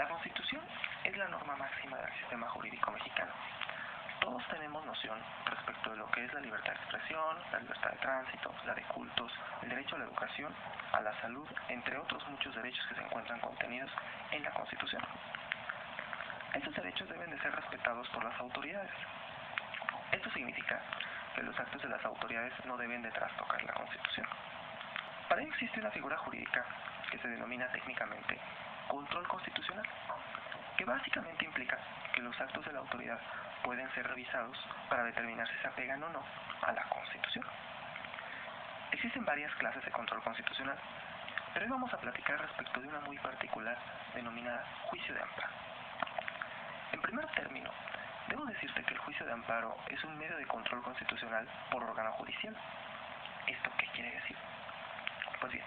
La Constitución es la norma máxima del sistema jurídico mexicano. Todos tenemos noción respecto de lo que es la libertad de expresión, la libertad de tránsito, la de cultos, el derecho a la educación, a la salud, entre otros muchos derechos que se encuentran contenidos en la Constitución. Estos derechos deben de ser respetados por las autoridades. Esto significa que los actos de las autoridades no deben de trastocar la Constitución. Para ello existe una figura jurídica que se denomina técnicamente control constitucional, que básicamente implica que los actos de la autoridad pueden ser revisados para determinar si se apegan o no a la Constitución. Existen varias clases de control constitucional, pero hoy vamos a platicar respecto de una muy particular denominada juicio de amparo. En primer término, debo decirte que el juicio de amparo es un medio de control constitucional por órgano judicial. ¿Esto qué quiere decir? Pues bien,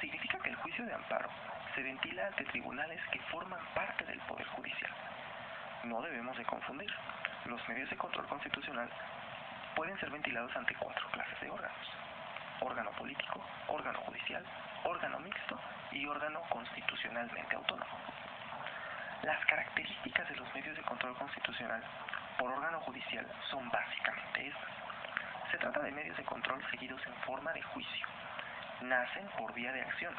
significa que el juicio de amparo se ventila ante tribunales que forman parte del Poder Judicial. No debemos de confundir. Los medios de control constitucional pueden ser ventilados ante cuatro clases de órganos. Órgano político, órgano judicial, órgano mixto y órgano constitucionalmente autónomo. Las características de los medios de control constitucional por órgano judicial son básicamente estas. Se trata de medios de control seguidos en forma de juicio. Nacen por vía de acción,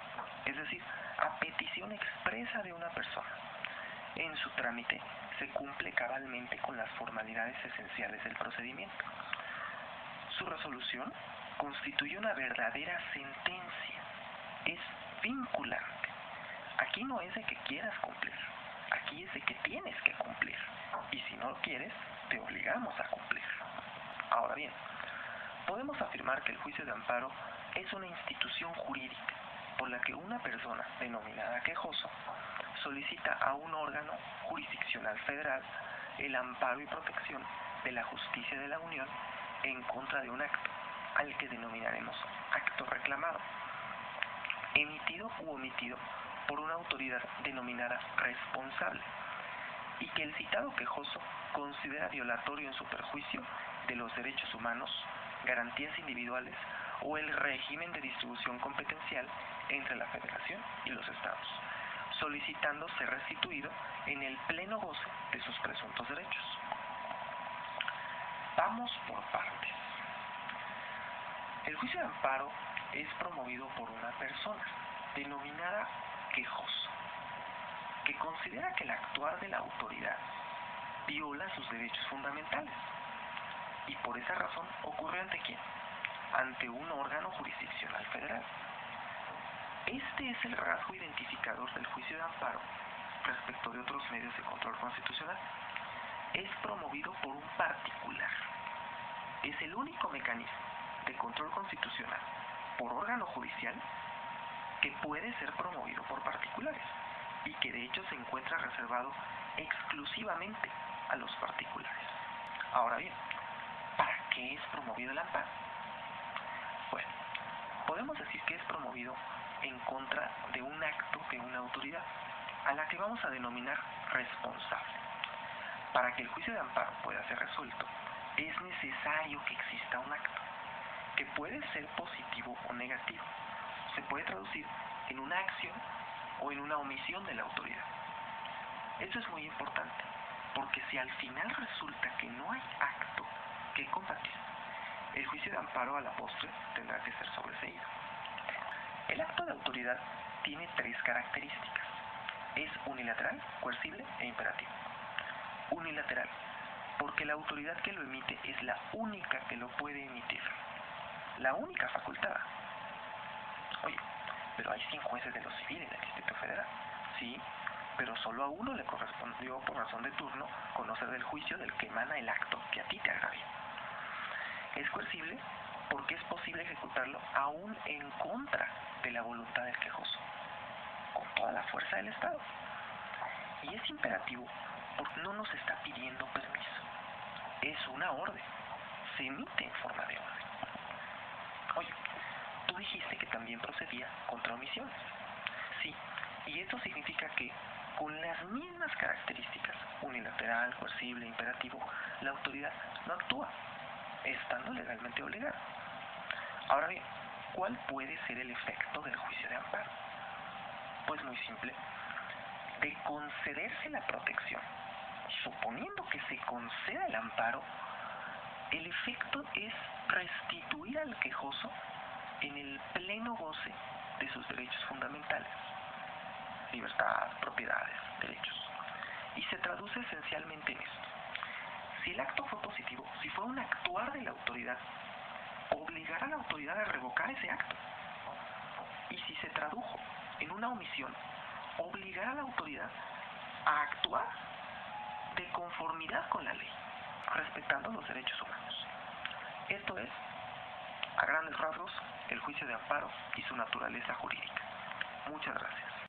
es decir, a petición expresa de una persona. En su trámite se cumple cabalmente con las formalidades esenciales del procedimiento. Su resolución constituye una verdadera sentencia. Es vinculante. Aquí no es de que quieras cumplir, aquí es de que tienes que cumplir. Y si no lo quieres, te obligamos a cumplir. Ahora bien, podemos afirmar que el juicio de amparo es una institución jurídica por la que una persona denominada quejoso solicita a un órgano jurisdiccional federal el amparo y protección de la justicia de la Unión en contra de un acto, al que denominaremos acto reclamado, emitido u omitido por una autoridad denominada responsable, y que el citado quejoso considera violatorio en su perjuicio de los derechos humanos, garantías individuales o el régimen de distribución competencial entre la Federación y los Estados, solicitando ser restituido en el pleno goce de sus presuntos derechos. Vamos por partes. El juicio de amparo es promovido por una persona denominada quejoso, que considera que el actuar de la autoridad viola sus derechos fundamentales y por esa razón ocurre ante quién? Ante un órgano jurisdiccional federal. Este es el rasgo identificador del juicio de amparo respecto de otros medios de control constitucional. Es promovido por un particular. Es el único mecanismo de control constitucional por órgano judicial que puede ser promovido por particulares y que de hecho se encuentra reservado exclusivamente a los particulares. Ahora bien, ¿para qué es promovido el amparo? Bueno, podemos decir que es promovido en contra de un acto de una autoridad, a la que vamos a denominar responsable. Para que el juicio de amparo pueda ser resuelto, es necesario que exista un acto, que puede ser positivo o negativo. Se puede traducir en una acción o en una omisión de la autoridad. Esto es muy importante, porque si al final resulta que no hay acto que combatir, el juicio de amparo a la postre tendrá que ser sobreseído. El acto de autoridad tiene tres características. Es unilateral, coercible e imperativo. Unilateral, porque la autoridad que lo emite es la única que lo puede emitir. La única facultada. Oye, pero hay cinco jueces de lo civil en el Distrito Federal. Sí, pero solo a uno le correspondió por razón de turno conocer del juicio del que emana el acto que a ti te agravia. Es coercible porque es posible ejecutarlo aún en contra de la voluntad del quejoso, con toda la fuerza del Estado. Y es imperativo porque no nos está pidiendo permiso, es una orden, se emite en forma de orden. Oye, tú dijiste que también procedía contra omisiones. Sí, y esto significa que con las mismas características, unilateral, coercible, imperativo, la autoridad no actúa, estando legalmente obligada. Ahora bien, ¿cuál puede ser el efecto del juicio de amparo? Pues muy simple. de concederse la protección, suponiendo que se conceda el amparo, el efecto es restituir al quejoso en el pleno goce de sus derechos fundamentales, libertad, propiedades, derechos. Y se traduce esencialmente en esto. Si el acto fue positivo, si fue un actuar de la autoridad, obligar a la autoridad a revocar ese acto. Y si se tradujo en una omisión, obligar a la autoridad a actuar de conformidad con la ley, respetando los derechos humanos. Esto es, a grandes rasgos, el juicio de amparo y su naturaleza jurídica. Muchas gracias.